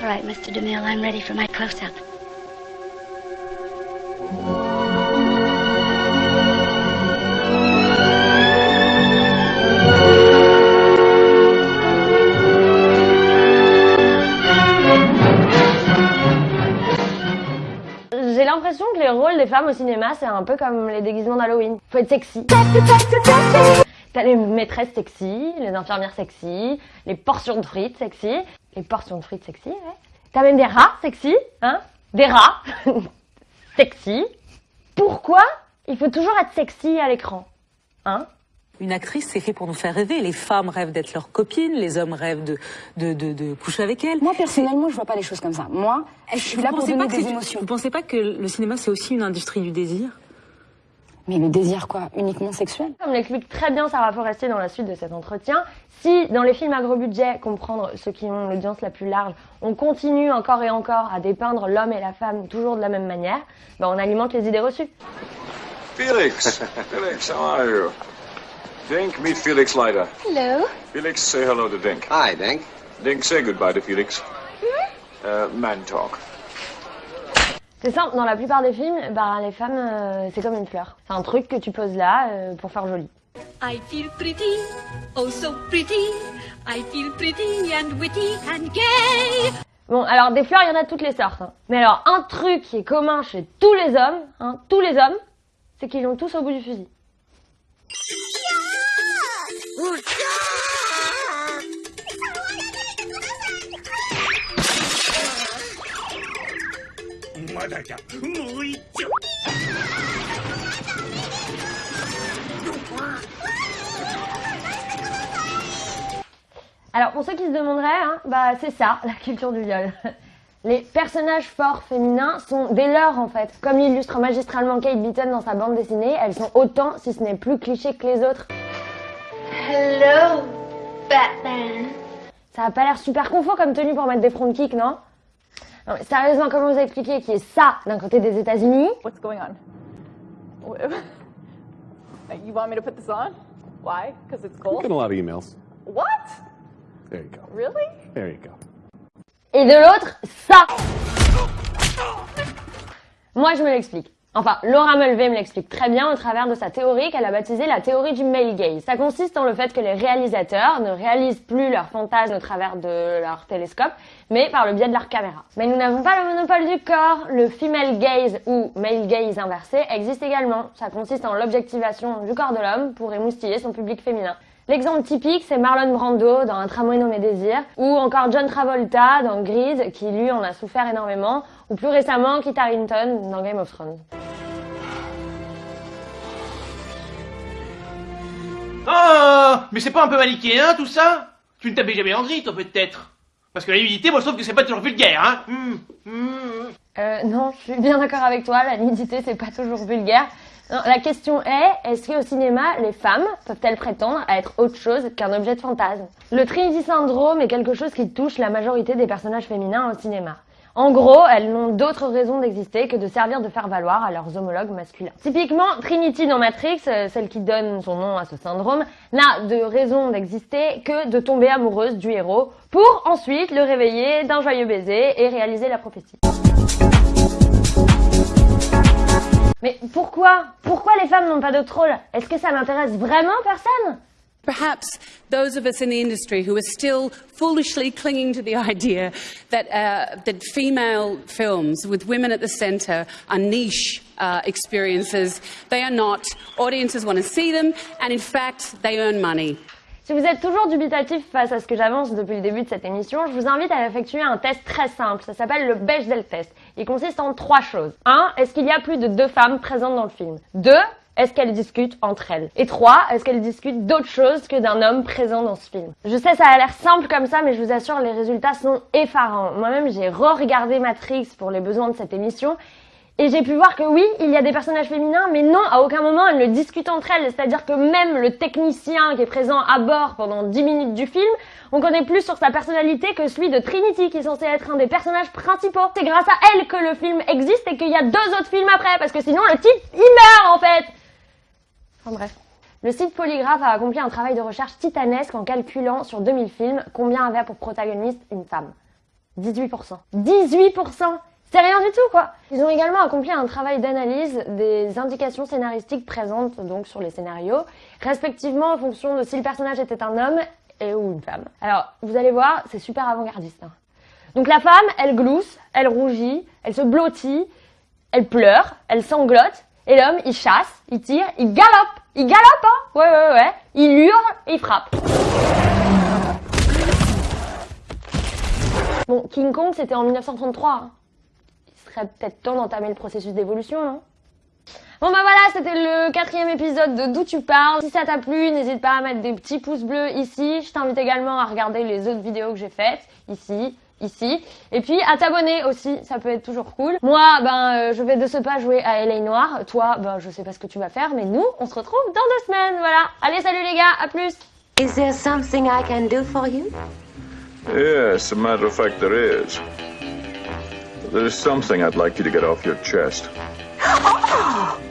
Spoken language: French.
All right, Mr. DeMille, I'm ready for my close-up. J'ai l'impression que les rôles des femmes au cinéma, c'est un peu comme les déguisements d'Halloween. Faut être sexy. T'as les maîtresses sexy, les infirmières sexy, les portions de frites sexy, les portions de frites sexy, ouais. T'as même des rats sexy, hein Des rats sexy. Pourquoi il faut toujours être sexy à l'écran Hein? Une actrice, c'est fait pour nous faire rêver. Les femmes rêvent d'être leurs copines, les hommes rêvent de, de, de, de coucher avec elles. Moi, personnellement, je vois pas les choses comme ça. Moi, je suis là pour donner des émotions. Vous pensez pas que le cinéma, c'est aussi une industrie du désir? Mais le désir, quoi Uniquement sexuel Comme l'explique très bien Sarah Forestier dans la suite de cet entretien, si dans les films à gros budget, comprendre ceux qui ont l'audience la plus large, on continue encore et encore à dépeindre l'homme et la femme toujours de la même manière, ben on alimente les idées reçues. Felix. Felix, how are you? Dink, meet Felix Leiter. Hello. Felix, say hello to Dink. Hi, Dink. Dink, say goodbye to Felix. Uh, man talk. C'est simple, dans la plupart des films, ben, les femmes, euh, c'est comme une fleur. C'est un truc que tu poses là euh, pour faire joli. I feel pretty, oh so pretty. I feel pretty and witty and gay. Bon, alors des fleurs, il y en a de toutes les sortes. hein. Mais alors, un truc qui est commun chez tous les hommes, hein, tous les hommes, c'est qu'ils l'ont tous au bout du fusil. Alors pour ceux qui se demanderaient, hein, bah c'est ça, la culture du viol. Les personnages forts féminins sont des leurs en fait. Comme l'illustre magistralement Kate Beaton dans sa bande dessinée, elles sont autant, si ce n'est plus clichés que les autres. Hello, Batman. Ça a pas l'air super confort comme tenue pour mettre des front kicks, non? Non mais sérieusement, comment vous expliquer qui est ça d'un côté des États-Unis? What's going on? You want me to put this on? Why? Because it's cold? Getting a lot of emails. What? There you go. Really? There you go. et de l'autre, ça Moi, je me l'explique. Enfin, Laura Mulvey me l'explique très bien au travers de sa théorie qu'elle a baptisée la théorie du male gaze. Ça consiste en le fait que les réalisateurs ne réalisent plus leurs fantasmes au travers de leur télescope, mais par le biais de leur caméra. Mais nous n'avons pas le monopole du corps. Le female gaze ou male gaze inversé existe également. Ça consiste en l'objectivation du corps de l'homme pour émoustiller son public féminin. L'exemple typique, c'est Marlon Brando dans Un tramway nommé Désir, ou encore John Travolta dans Grease, qui lui en a souffert énormément, ou plus récemment Kit Harington dans Game of Thrones. Oh Mais c'est pas un peu manichéen tout ça? Tu ne t'avais jamais en gris, toi peut-être Parce que la nudité, moi je trouve que c'est pas toujours vulgaire, hein Hum, hum. Euh, non, je suis bien d'accord avec toi, la nudité c'est pas toujours vulgaire. La question est, est-ce qu'au cinéma, les femmes peuvent-elles prétendre à être autre chose qu'un objet de fantasme? Le Trinity Syndrome est quelque chose qui touche la majorité des personnages féminins au cinéma. En gros, elles n'ont d'autre raison d'exister que de servir de faire valoir à leurs homologues masculins. Typiquement, Trinity dans Matrix, euh, celle qui donne son nom à ce syndrome, n'a de raison d'exister que de tomber amoureuse du héros pour ensuite le réveiller d'un joyeux baiser et réaliser la prophétie. Mais pourquoi? Pourquoi les femmes n'ont pas d'autre rôle Est-ce que ça n'intéresse vraiment personne? Perhaps those of us in the industry who are still foolishly clinging to the idea that, uh, that female films with women at the centre are niche uh, experiences. They are not. Audiences want to see them, and in fact, they earn money. Si vous êtes toujours dubitatif face à ce que j'avance depuis le début de cette émission, je vous invite à effectuer un test très simple. Ça s'appelle le Bechdel test. Il consiste en trois choses. 1. Est-ce qu'il y a plus de deux femmes présentes dans le film? 2. Est-ce qu'elles discutent entre elles? Et 3. Est-ce qu'elles discutent d'autre chose que d'un homme présent dans ce film? Je sais, ça a l'air simple comme ça, mais je vous assure, les résultats sont effarants. Moi-même, j'ai re-regardé Matrix pour les besoins de cette émission. Et j'ai pu voir que oui, il y a des personnages féminins, mais non, à aucun moment elles ne discutent entre elles. C'est-à-dire que même le technicien qui est présent à bord pendant 10 minutes du film, on connaît plus sur sa personnalité que celui de Trinity, qui est censé être un des personnages principaux. C'est grâce à elle que le film existe et qu'il y a deux autres films après, parce que sinon le type, il meurt en fait Bref. Le site Polygraph a accompli un travail de recherche titanesque en calculant sur 2000 films combien avait pour protagoniste une femme. 18%. 18% C'est rien du tout, quoi Ils ont également accompli un travail d'analyse des indications scénaristiques présentes donc sur les scénarios, respectivement en fonction de si le personnage était un homme et ou une femme. Alors, vous allez voir, c'est super avant-gardiste. hein. Donc la femme, elle glousse, elle rougit, elle se blottit, elle pleure, elle sanglote, et l'homme, il chasse, il tire, il galope Il galope, hein Ouais, ouais, ouais. Il hurle, il frappe. Bon, King Kong, c'était en 1933. hein. Il serait peut-être temps d'entamer le processus d'évolution, non? Bon bah voilà, c'était le quatrième épisode de D'où tu parles. Si ça t'a plu, n'hésite pas à mettre des petits pouces bleus ici. Je t'invite également à regarder les autres vidéos que j'ai faites, ici, ici. Et puis à t'abonner aussi, ça peut être toujours cool. Moi, ben, euh, je vais de ce pas jouer à LA Noir. Toi, ben, je sais pas ce que tu vas faire, mais nous, on se retrouve dans deux semaines, voilà. Allez, salut les gars, à plus Is there something I can do for you? Yes, a matter of fact, there is. There is something I'd like you to get off your chest. Oh!